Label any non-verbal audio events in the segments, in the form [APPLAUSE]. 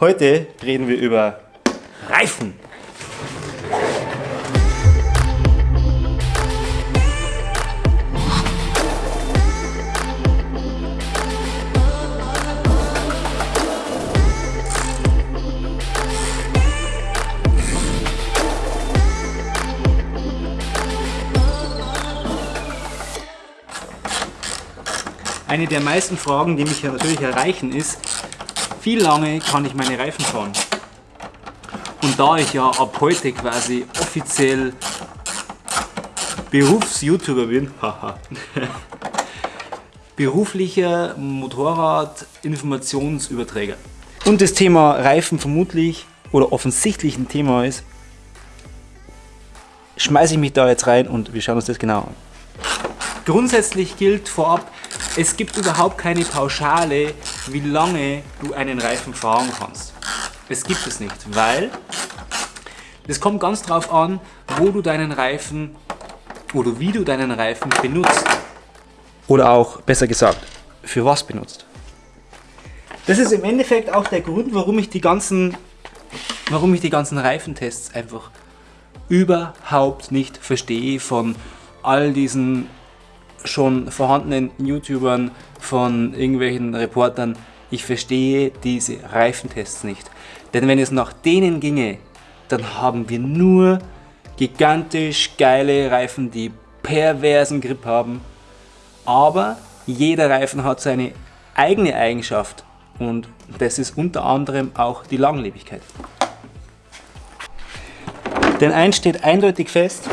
Heute reden wir über Reifen. Eine der meisten Fragen, die mich natürlich erreichen, ist, wie lange kann ich meine Reifen fahren? Und da ich ja ab heute quasi offiziell Berufs-YouTuber bin, [LAUGHS] beruflicher Motorrad-Informationsüberträger und das Thema Reifen vermutlich oder offensichtlich ein Thema ist, schmeiße ich mich da jetzt rein und wir schauen uns das genau an. Grundsätzlich gilt vorab, es gibt überhaupt keine Pauschale, wie lange du einen Reifen fahren kannst. Es gibt es nicht, weil es kommt ganz drauf an, wo du deinen Reifen oder wie du deinen Reifen benutzt. Oder auch, besser gesagt, für was benutzt. Das ist im Endeffekt auch der Grund, warum ich die ganzen, warum ich die ganzen Reifentests einfach überhaupt nicht verstehe von all diesen schon vorhandenen YouTubern, von irgendwelchen Reportern, ich verstehe diese Reifentests nicht. Denn wenn es nach denen ginge, dann haben wir nur gigantisch geile Reifen, die perversen Grip haben. Aber jeder Reifen hat seine eigene Eigenschaft und das ist unter anderem auch die Langlebigkeit. Denn eins steht eindeutig fest,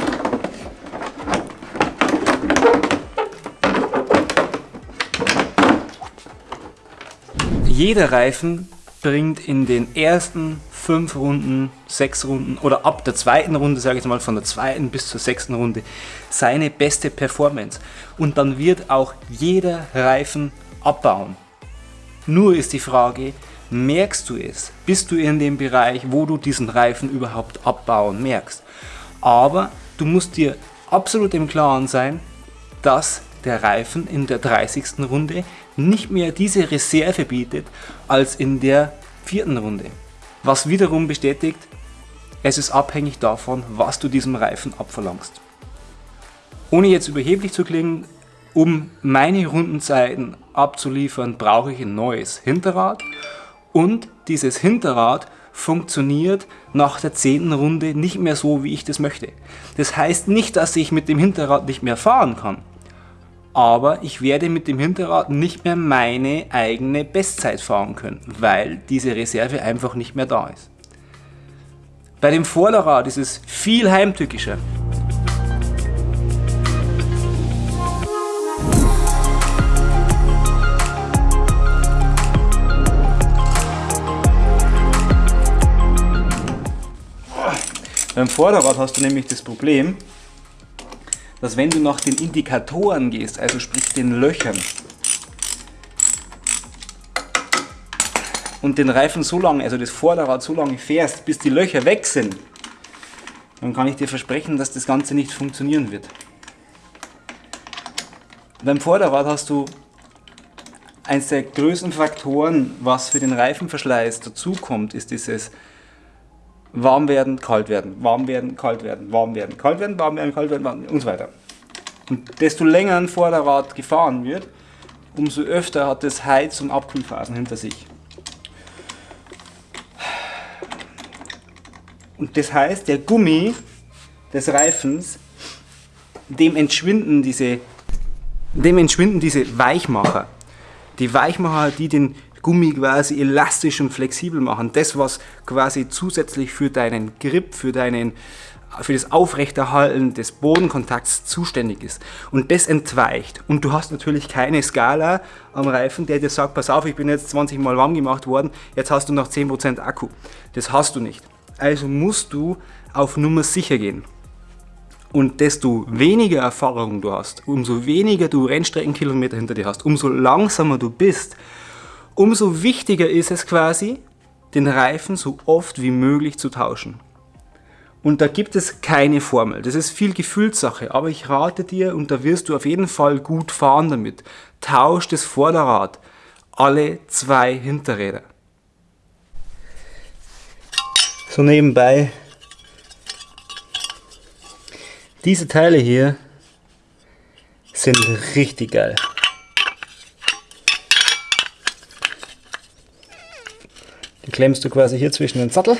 Jeder Reifen bringt in den ersten fünf Runden, sechs Runden oder ab der zweiten Runde, sage ich mal, von der zweiten bis zur sechsten Runde, seine beste Performance. Und dann wird auch jeder Reifen abbauen. Nur ist die Frage, merkst du es? Bist du in dem Bereich, wo du diesen Reifen überhaupt abbauen merkst? Aber du musst dir absolut im Klaren sein, dass der Reifen in der 30. Runde nicht mehr diese Reserve bietet als in der vierten Runde. Was wiederum bestätigt, es ist abhängig davon, was du diesem Reifen abverlangst. Ohne jetzt überheblich zu klingen, um meine Rundenzeiten abzuliefern, brauche ich ein neues Hinterrad und dieses Hinterrad funktioniert nach der zehnten Runde nicht mehr so, wie ich das möchte. Das heißt nicht, dass ich mit dem Hinterrad nicht mehr fahren kann aber ich werde mit dem Hinterrad nicht mehr meine eigene Bestzeit fahren können, weil diese Reserve einfach nicht mehr da ist. Bei dem Vorderrad ist es viel heimtückischer. Beim Vorderrad hast du nämlich das Problem, dass wenn du nach den Indikatoren gehst, also sprich den Löchern, und den Reifen so lange, also das Vorderrad so lange fährst, bis die Löcher weg sind, dann kann ich dir versprechen, dass das Ganze nicht funktionieren wird. Beim Vorderrad hast du eines der größten Faktoren, was für den Reifenverschleiß dazukommt, ist dieses warm werden, kalt werden, warm werden, kalt werden, warm werden, kalt werden, warm werden, kalt werden und so weiter. Und desto länger ein Vorderrad gefahren wird, umso öfter hat es Heiz- und Abkühlphasen hinter sich. Und das heißt, der Gummi des Reifens, dem entschwinden diese, dem entschwinden diese Weichmacher. Die Weichmacher, die den Gummi quasi elastisch und flexibel machen. Das, was quasi zusätzlich für deinen Grip, für, deinen, für das Aufrechterhalten des Bodenkontakts zuständig ist. Und das entweicht. Und du hast natürlich keine Skala am Reifen, der dir sagt, pass auf, ich bin jetzt 20 Mal warm gemacht worden, jetzt hast du noch 10% Akku. Das hast du nicht. Also musst du auf Nummer sicher gehen. Und desto weniger Erfahrung du hast, umso weniger du Rennstreckenkilometer hinter dir hast, umso langsamer du bist, Umso wichtiger ist es quasi, den Reifen so oft wie möglich zu tauschen. Und da gibt es keine Formel. Das ist viel Gefühlssache, aber ich rate dir, und da wirst du auf jeden Fall gut fahren damit, tausch das Vorderrad alle zwei Hinterräder. So nebenbei, diese Teile hier sind richtig geil. Die klemmst du quasi hier zwischen den Sattel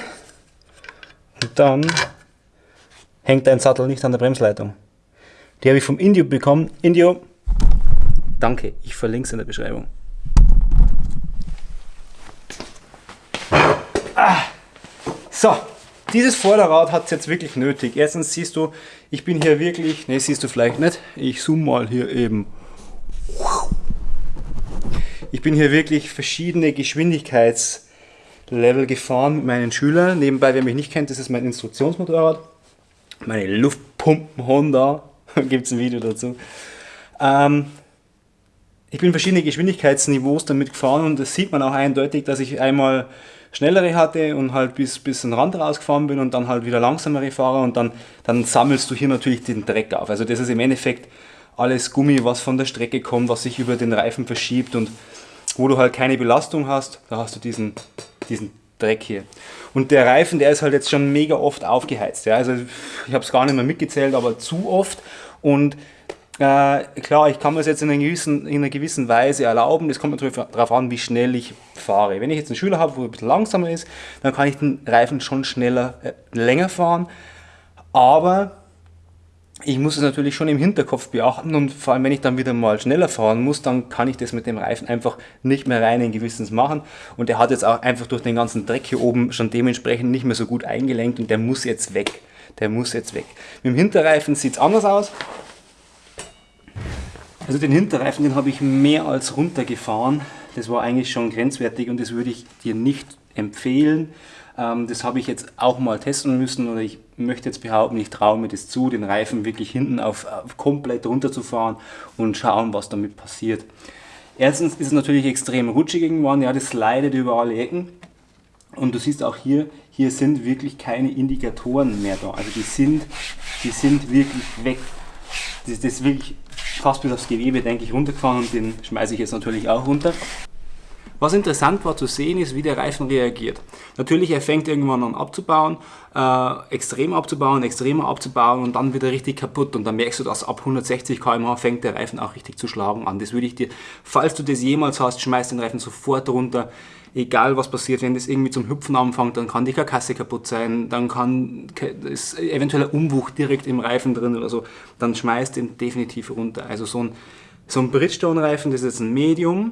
und dann hängt dein Sattel nicht an der Bremsleitung. Die habe ich vom Indio bekommen. Indio, danke, ich verlinke es in der Beschreibung. Ah. So, dieses Vorderrad hat es jetzt wirklich nötig. Erstens siehst du, ich bin hier wirklich, ne, siehst du vielleicht nicht, ich zoome mal hier eben. Ich bin hier wirklich verschiedene Geschwindigkeitslevel gefahren mit meinen Schülern. Nebenbei, wer mich nicht kennt, das ist mein Instruktionsmotorrad. Meine Luftpumpen Honda, [LAUGHS] gibt es ein Video dazu. Ähm, ich bin verschiedene Geschwindigkeitsniveaus damit gefahren und das sieht man auch eindeutig, dass ich einmal schnellere hatte und halt bis, bis den Rand rausgefahren bin und dann halt wieder langsamere fahre und dann, dann sammelst du hier natürlich den Dreck auf. Also das ist im Endeffekt alles Gummi, was von der Strecke kommt, was sich über den Reifen verschiebt und wo du halt keine Belastung hast, da hast du diesen, diesen Dreck hier. Und der Reifen, der ist halt jetzt schon mega oft aufgeheizt. Ja? Also ich habe es gar nicht mehr mitgezählt, aber zu oft. Und äh, klar, ich kann mir das jetzt in einer, gewissen, in einer gewissen Weise erlauben. Das kommt natürlich darauf an, wie schnell ich fahre. Wenn ich jetzt einen Schüler habe, wo ein bisschen langsamer ist, dann kann ich den Reifen schon schneller, äh, länger fahren. Aber ich muss es natürlich schon im Hinterkopf beachten und vor allem, wenn ich dann wieder mal schneller fahren muss, dann kann ich das mit dem Reifen einfach nicht mehr rein in Gewissens machen. Und der hat jetzt auch einfach durch den ganzen Dreck hier oben schon dementsprechend nicht mehr so gut eingelenkt und der muss jetzt weg. Der muss jetzt weg. Mit dem Hinterreifen sieht es anders aus. Also den Hinterreifen, den habe ich mehr als runtergefahren. Das war eigentlich schon grenzwertig und das würde ich dir nicht empfehlen. Ähm, das habe ich jetzt auch mal testen müssen oder ich möchte jetzt behaupten, ich traue mir das zu, den Reifen wirklich hinten auf, auf komplett runterzufahren und schauen, was damit passiert. Erstens ist es natürlich extrem rutschig irgendwann, ja, das leidet über alle Ecken. Und du siehst auch hier, hier sind wirklich keine Indikatoren mehr da. Also die sind, die sind wirklich weg. Das ist wirklich fast bis aufs Gewebe, denke ich, runtergefahren und den schmeiße ich jetzt natürlich auch runter. Was interessant war zu sehen, ist, wie der Reifen reagiert. Natürlich, er fängt irgendwann an abzubauen, äh, extrem abzubauen, extremer abzubauen und dann wieder richtig kaputt. Und dann merkst du, dass ab 160 km/h fängt der Reifen auch richtig zu schlagen an. Das würde ich dir, falls du das jemals hast, schmeiß den Reifen sofort runter. Egal was passiert, wenn das irgendwie zum Hüpfen anfängt, dann kann die Karkasse kaputt sein, dann kann es eventuell ein Umbuch direkt im Reifen drin oder so. Dann schmeißt den definitiv runter. Also so ein, so ein Bridgestone-Reifen, das ist ein Medium,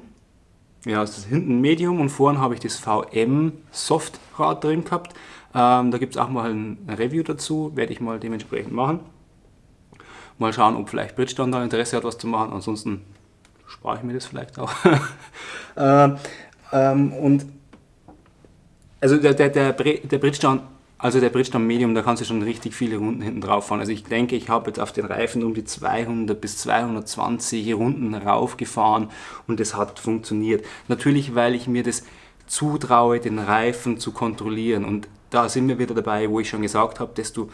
ja, es ist hinten Medium und vorne habe ich das VM Softrad drin gehabt. Ähm, da gibt es auch mal ein Review dazu, werde ich mal dementsprechend machen. Mal schauen, ob vielleicht Bridgestone da Interesse hat, was zu machen. Ansonsten spare ich mir das vielleicht auch. [LAUGHS] ähm, ähm, und also der, der, der, der Bridgestone also der Bridgestone Medium, da kannst du schon richtig viele Runden hinten drauf fahren. Also ich denke, ich habe jetzt auf den Reifen um die 200 bis 220 Runden raufgefahren und es hat funktioniert. Natürlich, weil ich mir das zutraue, den Reifen zu kontrollieren. Und da sind wir wieder dabei, wo ich schon gesagt habe, desto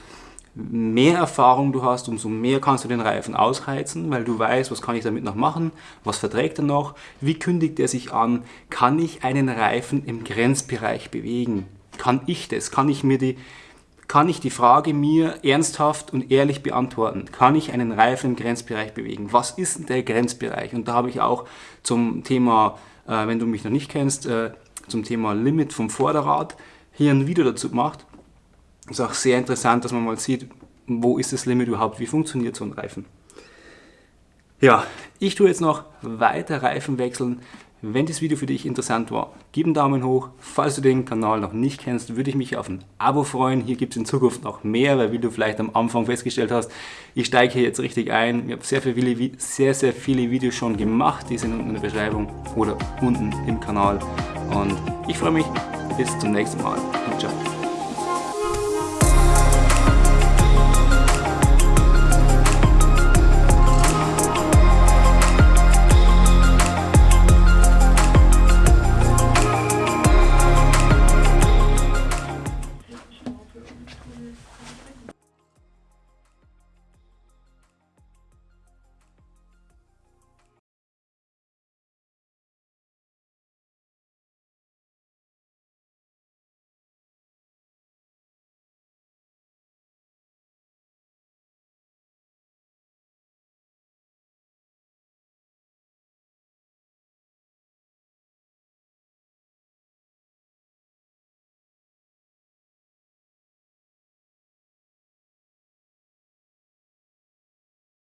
mehr Erfahrung du hast, umso mehr kannst du den Reifen ausheizen, weil du weißt, was kann ich damit noch machen, was verträgt er noch, wie kündigt er sich an, kann ich einen Reifen im Grenzbereich bewegen kann ich das? Kann ich mir die, kann ich die Frage mir ernsthaft und ehrlich beantworten? Kann ich einen Reifen im Grenzbereich bewegen? Was ist denn der Grenzbereich? Und da habe ich auch zum Thema, äh, wenn du mich noch nicht kennst, äh, zum Thema Limit vom Vorderrad hier ein Video dazu gemacht. Ist auch sehr interessant, dass man mal sieht, wo ist das Limit überhaupt, wie funktioniert so ein Reifen. Ja, ich tue jetzt noch weiter Reifen wechseln. Wenn das Video für dich interessant war, gib einen Daumen hoch. Falls du den Kanal noch nicht kennst, würde ich mich auf ein Abo freuen. Hier gibt es in Zukunft noch mehr, weil wie du vielleicht am Anfang festgestellt hast, ich steige hier jetzt richtig ein. Ich habe sehr, viele, sehr, sehr viele Videos schon gemacht, die sind unten in der Beschreibung oder unten im Kanal. Und ich freue mich. Bis zum nächsten Mal. Ciao.